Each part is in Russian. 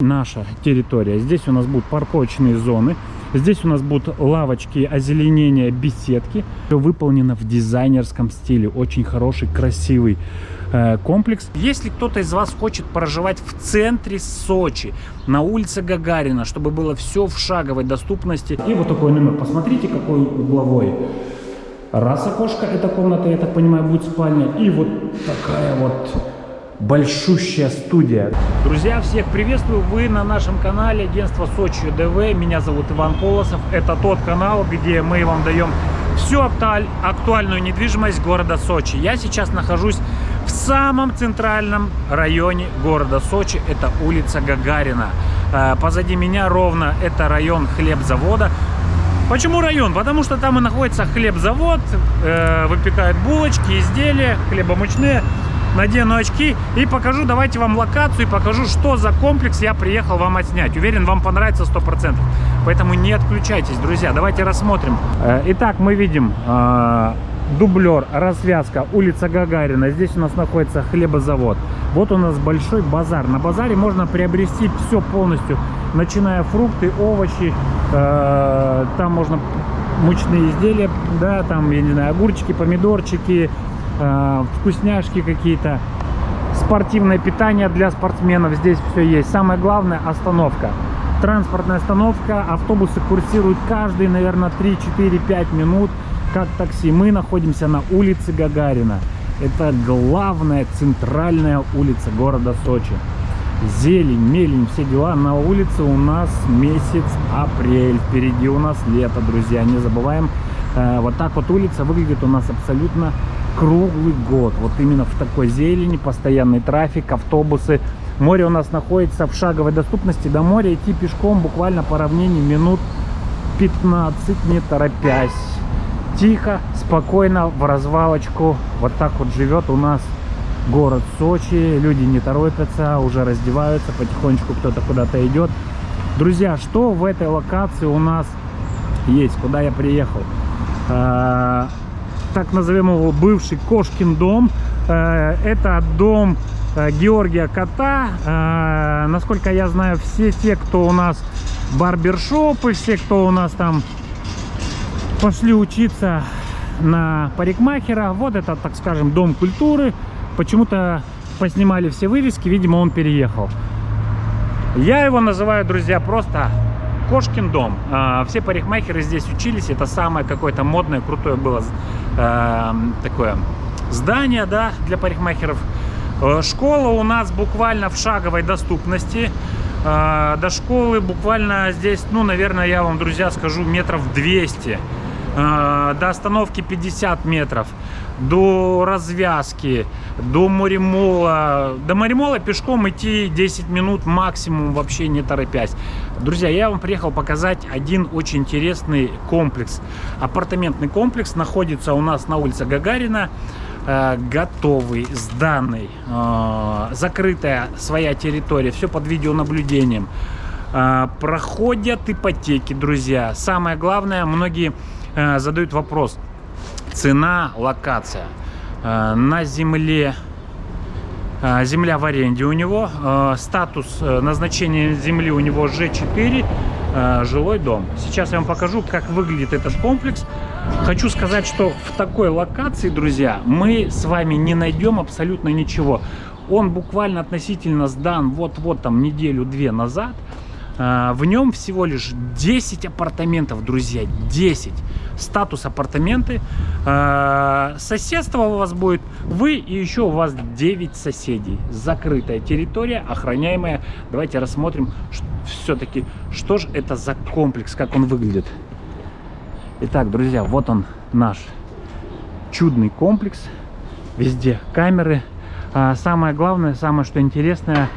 наша территория. Здесь у нас будут парковочные зоны. Здесь у нас будут лавочки, озеленения, беседки. Все выполнено в дизайнерском стиле. Очень хороший, красивый э, комплекс. Если кто-то из вас хочет проживать в центре Сочи, на улице Гагарина, чтобы было все в шаговой доступности. И вот такой номер. Посмотрите, какой угловой. Раз окошко, эта комната, я так понимаю, будет спальня. И вот такая вот большущая студия. Друзья, всех приветствую! Вы на нашем канале агентство Сочи ДВ. Меня зовут Иван Колосов. Это тот канал, где мы вам даем всю актуальную недвижимость города Сочи. Я сейчас нахожусь в самом центральном районе города Сочи. Это улица Гагарина. Э, позади меня ровно это район хлебзавода. Почему район? Потому что там и находится хлебзавод, э, выпекают булочки, изделия, хлебомучные надену очки и покажу, давайте вам локацию и покажу, что за комплекс я приехал вам отснять. Уверен, вам понравится 100%. Поэтому не отключайтесь, друзья. Давайте рассмотрим. Э, итак, мы видим э, дублер, развязка, улица Гагарина. Здесь у нас находится хлебозавод. Вот у нас большой базар. На базаре можно приобрести все полностью, начиная фрукты, овощи. Э, там можно мучные изделия, да, там, я не знаю, огурчики, помидорчики, э, вкусняшки какие-то, спортивное питание для спортсменов. Здесь все есть. Самое главное остановка. Транспортная остановка, автобусы курсируют каждые, наверное, 3, 4, 5 минут, как такси. Мы находимся на улице Гагарина. Это главная центральная улица города Сочи. Зелень, мелень, все дела. На улице у нас месяц апрель. Впереди у нас лето, друзья. Не забываем. Э, вот так вот улица выглядит у нас абсолютно круглый год. Вот именно в такой зелени, постоянный трафик, автобусы. Море у нас находится в шаговой доступности. До моря идти пешком буквально по равнине минут 15, не торопясь. Тихо, спокойно, в развалочку. Вот так вот живет у нас город Сочи. Люди не торопятся, уже раздеваются, потихонечку кто-то куда-то идет. Друзья, что в этой локации у нас есть, куда я приехал? Так назовем его бывший Кошкин дом. Э, это дом э, Георгия Кота. Э, насколько я знаю, все те, кто у нас барбершопы, все, кто у нас там пошли учиться на парикмахера. Вот это, так скажем, дом культуры. Почему-то поснимали все вывески, видимо, он переехал. Я его называю, друзья, просто Кошкин дом. А, все парикмахеры здесь учились. Это самое какое-то модное, крутое было э, такое здание да, для парикмахеров. Э, школа у нас буквально в шаговой доступности. Э, до школы буквально здесь, ну, наверное, я вам, друзья, скажу, метров 200. До остановки 50 метров до развязки, до Моремола. До Моремола пешком идти 10 минут максимум, вообще не торопясь. Друзья, я вам приехал показать один очень интересный комплекс. Апартаментный комплекс находится у нас на улице Гагарина. Э, готовый, сданный, э, закрытая своя территория, все под видеонаблюдением. Э, проходят ипотеки, друзья. Самое главное, многие задают вопрос – цена, локация. Э, на земле, э, земля в аренде у него, э, статус назначения земли у него G4, жилой дом. Сейчас я вам покажу, как выглядит этот комплекс. Хочу сказать, что в такой локации, друзья, мы с вами не найдем абсолютно ничего. Он буквально относительно сдан вот-вот там неделю-две назад. В нем всего лишь 10 апартаментов, друзья, 10 статус апартаменты. А, соседство у вас будет вы и еще у вас 9 соседей. Закрытая территория, охраняемая. Давайте рассмотрим все-таки, что же это за комплекс, как он выглядит. Итак, друзья, вот он наш чудный комплекс. Везде камеры. А, самое главное, самое что интересное, а,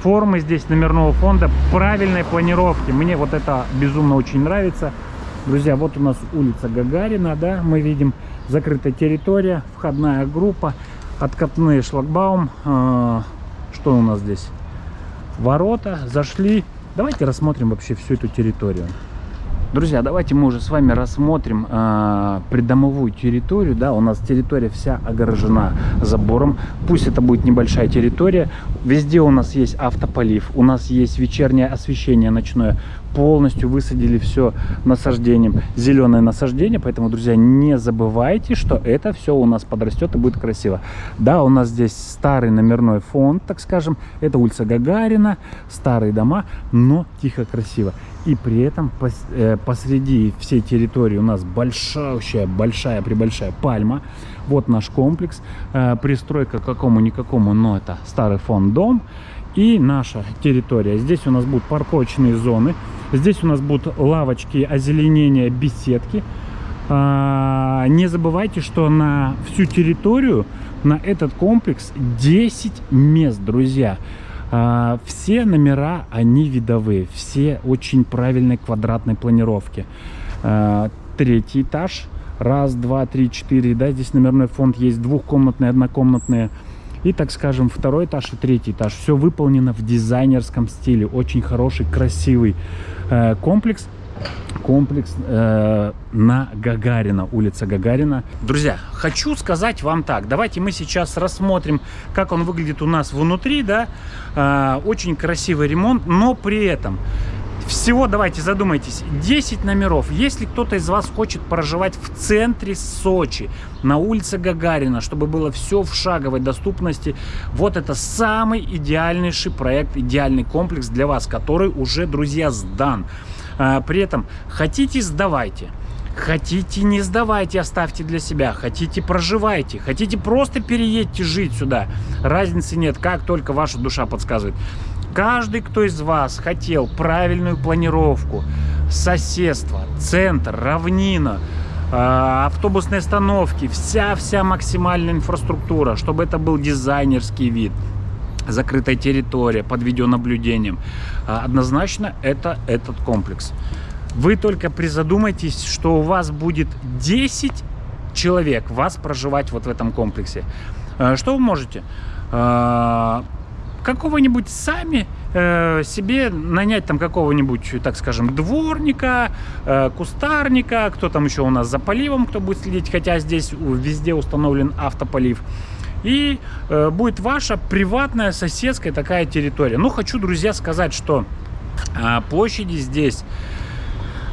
формы здесь номерного фонда правильной планировки. Мне вот это безумно очень нравится. Друзья, вот у нас улица Гагарина, да, мы видим закрытая территория, входная группа, откатные шлагбаум. А, что у нас здесь? Ворота, зашли. Давайте рассмотрим вообще всю эту территорию. Друзья, давайте мы уже с вами рассмотрим э, придомовую территорию. Да, у нас территория вся огорожена забором. Пусть это будет небольшая территория. Везде у нас есть автополив, у нас есть вечернее освещение ночное полностью высадили все насаждением, зеленое насаждение. Поэтому, друзья, не забывайте, что это все у нас подрастет и будет красиво. Да, у нас здесь старый номерной фонд, так скажем. Это улица Гагарина, старые дома, но тихо, красиво. И при этом э, посреди всей территории у нас большая, большая, прибольшая пальма. Вот наш комплекс. Э, пристройка какому-никакому, но это старый фонд дом. И наша территория. Здесь у нас будут парковочные зоны. Здесь у нас будут лавочки, озеленения, беседки. А, не забывайте, что на всю территорию, на этот комплекс 10 мест, друзья. Все номера, они видовые, все очень правильной квадратной планировки. А, третий этаж, раз, два, три, четыре, да, здесь номерной фонд есть, двухкомнатные, однокомнатные. И, так скажем, второй этаж и третий этаж. Все выполнено в дизайнерском стиле. Очень хороший, красивый э, комплекс. Комплекс э, на Гагарина, улица Гагарина. Друзья, хочу сказать вам так. Давайте мы сейчас рассмотрим, как он выглядит у нас внутри. да. Э, очень красивый ремонт, но при этом всего, давайте задумайтесь, 10 номеров. Если кто-то из вас хочет проживать в центре Сочи, на улице Гагарина, чтобы было все в шаговой доступности, вот это самый идеальнейший проект, идеальный комплекс для вас, который уже, друзья, сдан. А, при этом хотите, сдавайте. Хотите, не сдавайте, оставьте для себя. Хотите, проживайте. Хотите, просто переедьте жить сюда. Разницы нет, как только ваша душа подсказывает. Каждый, кто из вас хотел правильную планировку, соседство, центр, равнина, а, автобусные остановки, вся-вся максимальная инфраструктура, чтобы это был дизайнерский вид, закрытая территория под видеонаблюдением. А, однозначно это этот комплекс. Вы только призадумайтесь, что у вас будет 10 человек вас проживать вот в этом комплексе. А, что вы можете? какого-нибудь сами э, себе нанять там какого-нибудь, так скажем, дворника, э, кустарника, кто там еще у нас за поливом, кто будет следить, хотя здесь везде установлен автополив. И э, будет ваша приватная соседская такая территория. Ну, хочу, друзья, сказать, что э, площади здесь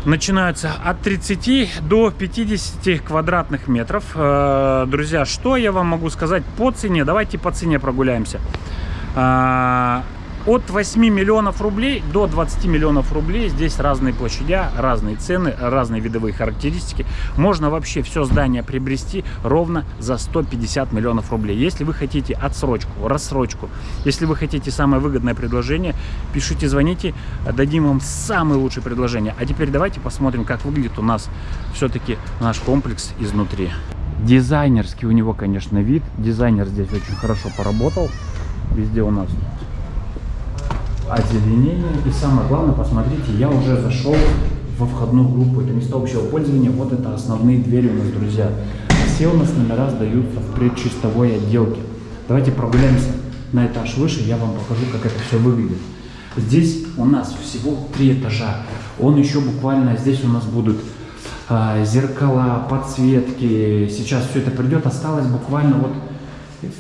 начинаются от 30 до 50 квадратных метров. Э, друзья, что я вам могу сказать по цене? Давайте по цене прогуляемся. От 8 миллионов рублей до 20 миллионов рублей. Здесь разные площадя, разные цены, разные видовые характеристики. Можно вообще все здание приобрести ровно за 150 миллионов рублей. Если вы хотите отсрочку, рассрочку, если вы хотите самое выгодное предложение, пишите, звоните, дадим вам самое лучшее предложение. А теперь давайте посмотрим, как выглядит у нас все-таки наш комплекс изнутри. Дизайнерский у него, конечно, вид. Дизайнер здесь очень хорошо поработал. Везде у нас озеленение. И самое главное, посмотрите, я уже зашел во входную группу. Это место общего пользования. Вот это основные двери у нас, друзья. Все у нас номера сдаются в предчистовой отделке. Давайте прогуляемся на этаж выше, я вам покажу, как это все выглядит. Здесь у нас всего три этажа. Он еще буквально, здесь у нас будут а, зеркала, подсветки. Сейчас все это придет. Осталось буквально вот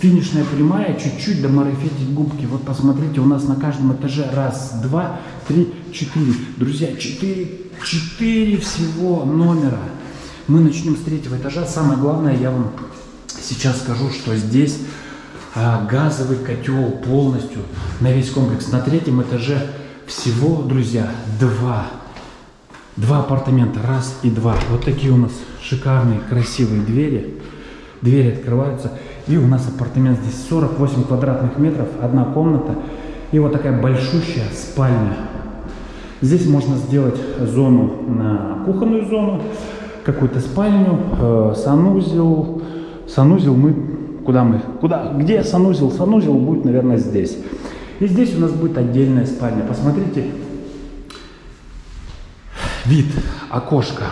финишная прямая, чуть-чуть домарафетить губки. Вот посмотрите, у нас на каждом этаже раз, два, три, четыре. Друзья, четыре, четыре всего номера. Мы начнем с третьего этажа. Самое главное, я вам сейчас скажу, что здесь а, газовый котел полностью на весь комплекс. На третьем этаже всего, друзья, два. Два апартамента, раз и два. Вот такие у нас шикарные, красивые двери. Двери открываются. И у нас апартамент здесь 48 квадратных метров, одна комната и вот такая большущая спальня. Здесь можно сделать зону на кухонную зону, какую-то спальню, э, санузел. Санузел мы, куда мы, куда, где санузел? Санузел будет, наверное, здесь. И здесь у нас будет отдельная спальня. Посмотрите, вид, окошко.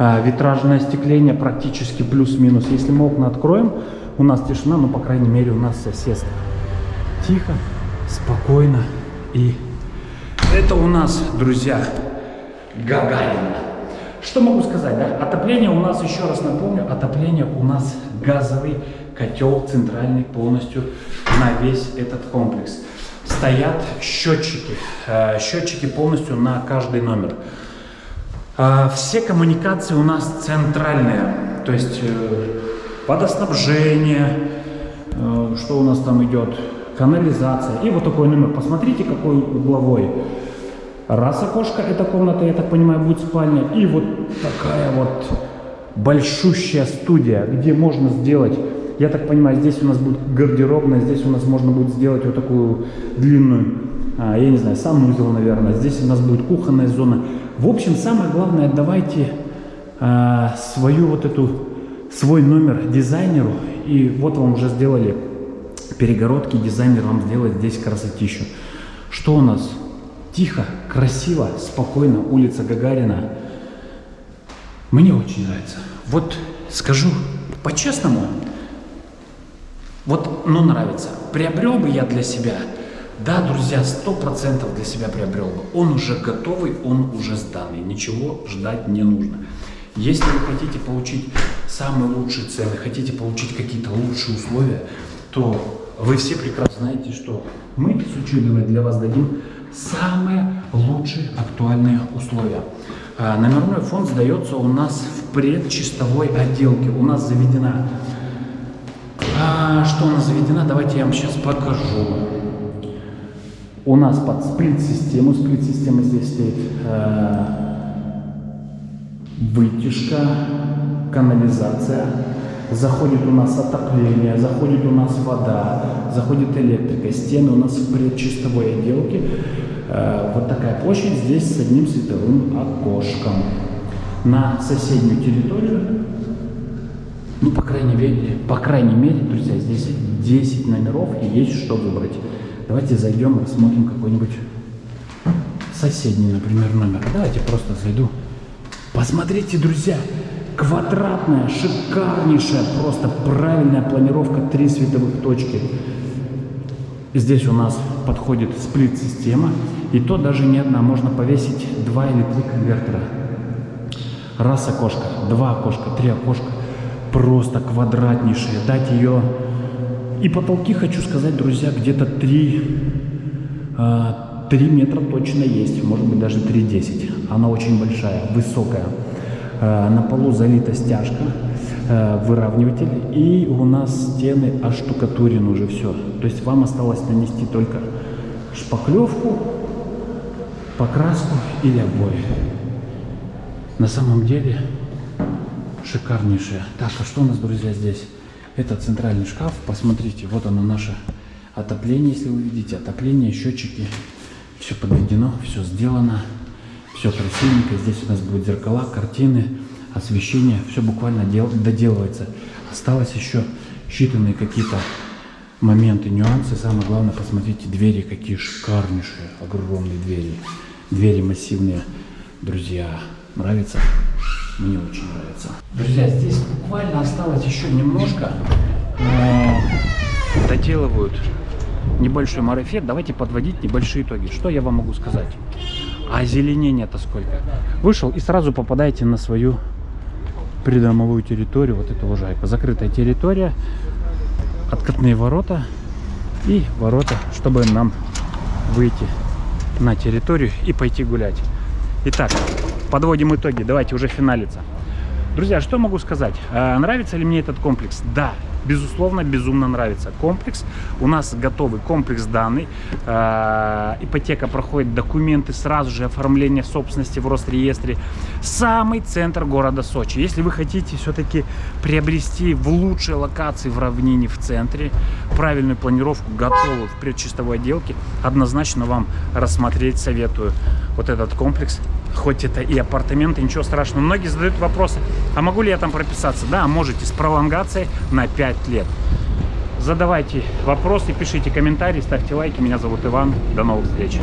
А, витражное остекление практически плюс-минус. Если мы окна откроем, у нас тишина, но, по крайней мере, у нас соседство. Тихо, спокойно. И это у нас, друзья, Гагарина. Что могу сказать, да? Отопление у нас, еще раз напомню, отопление у нас газовый котел центральный полностью на весь этот комплекс. Стоят счетчики, э, счетчики полностью на каждый номер. Э, все коммуникации у нас центральные, то есть э, водоснабжение, что у нас там идет, канализация. И вот такой номер. Посмотрите, какой угловой. Раз окошко, эта комната, я так понимаю, будет спальня. И вот такая вот большущая студия, где можно сделать, я так понимаю, здесь у нас будет гардеробная, здесь у нас можно будет сделать вот такую длинную, а, я не знаю, санузел, наверное. Здесь у нас будет кухонная зона. В общем, самое главное, давайте а, свою вот эту, свой номер дизайнеру. И вот вам уже сделали перегородки, дизайнер вам сделает здесь красотищу. Что у нас? Тихо, красиво, спокойно, улица Гагарина. Мне очень нравится. Вот скажу по-честному, вот, ну, нравится. Приобрел бы я для себя, да, друзья, сто процентов для себя приобрел бы. Он уже готовый, он уже сданный, ничего ждать не нужно. Если вы хотите получить самые лучшие цены, хотите получить какие-то лучшие условия, то вы все прекрасно знаете, что мы с Училовой для вас дадим самые лучшие актуальные условия. А, номерной фонд сдается у нас в предчистовой отделке. У нас заведена... А, что у нас заведена? Давайте я вам сейчас покажу. У нас под сплит-систему, сплит-система здесь стоит э, вытяжка, канализация, заходит у нас отопление, заходит у нас вода, заходит электрика, стены у нас в предчистовой отделке. Э, вот такая площадь здесь с одним световым окошком. На соседнюю территорию, ну, по крайней мере, по крайней мере, друзья, здесь 10 номеров и есть что выбрать. Давайте зайдем, рассмотрим какой-нибудь соседний, например, номер. Давайте просто зайду. Посмотрите, друзья, Квадратная, шикарнейшая, просто правильная планировка, три световых точки. Здесь у нас подходит сплит-система, и то даже не одна, можно повесить два или три конвертера. Раз окошко, два окошка, три окошка, просто квадратнейшая. Дать ее... И потолки, хочу сказать, друзья, где-то 3, 3 а, метра точно есть, может быть даже 3,10. Она очень большая, высокая. Э, на полу залита стяжка, э, выравниватель, и у нас стены оштукатурены уже все. То есть вам осталось нанести только шпаклевку, покраску или обои. На самом деле шикарнейшая. Так, а что у нас, друзья, здесь? Это центральный шкаф. Посмотрите, вот оно наше отопление, если вы видите. Отопление, счетчики. Все подведено, все сделано. Все красивенько. Здесь у нас будут зеркала, картины, освещение. Все буквально дел, доделывается. Осталось еще считанные какие-то моменты, нюансы. Самое главное, посмотрите, двери какие шикарнейшие. Огромные двери. Двери массивные. Друзья, нравится? Мне очень нравится. Друзья, здесь буквально осталось еще немножко. Доделывают небольшой марафет. Давайте подводить небольшие итоги. Что я вам могу сказать? А озеленение-то сколько? Вышел и сразу попадаете на свою придомовую территорию, вот эту лужайку. Закрытая территория, откатные ворота и ворота, чтобы нам выйти на территорию и пойти гулять. Итак, подводим итоги, давайте уже финалиться. Друзья, что могу сказать? А, нравится ли мне этот комплекс? Да, безусловно, безумно нравится комплекс. У нас готовый комплекс данный. Э, ипотека проходит документы, сразу же оформление собственности в Росреестре. Самый центр города Сочи. Если вы хотите все-таки приобрести в лучшей локации в равнине в центре, правильную планировку, готовую в предчистовой отделке, однозначно вам рассмотреть советую вот этот комплекс хоть это и апартаменты, ничего страшного. Многие задают вопросы, а могу ли я там прописаться? Да, можете с пролонгацией на 5 лет. Задавайте вопросы, пишите комментарии, ставьте лайки. Меня зовут Иван. До новых встреч.